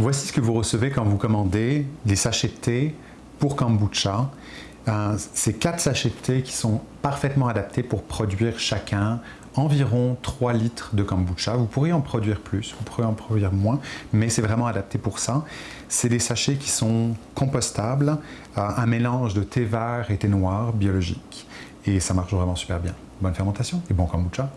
Voici ce que vous recevez quand vous commandez des sachets de thé pour kombucha. Euh, quatre sachets de thé qui sont parfaitement adaptés pour produire chacun environ 3 litres de kombucha. Vous pourriez en produire plus, vous pourriez en produire moins, mais c'est vraiment adapté pour ça. C'est des sachets qui sont compostables, euh, un mélange de thé vert et thé noir biologique. Et ça marche vraiment super bien. Bonne fermentation et bon kombucha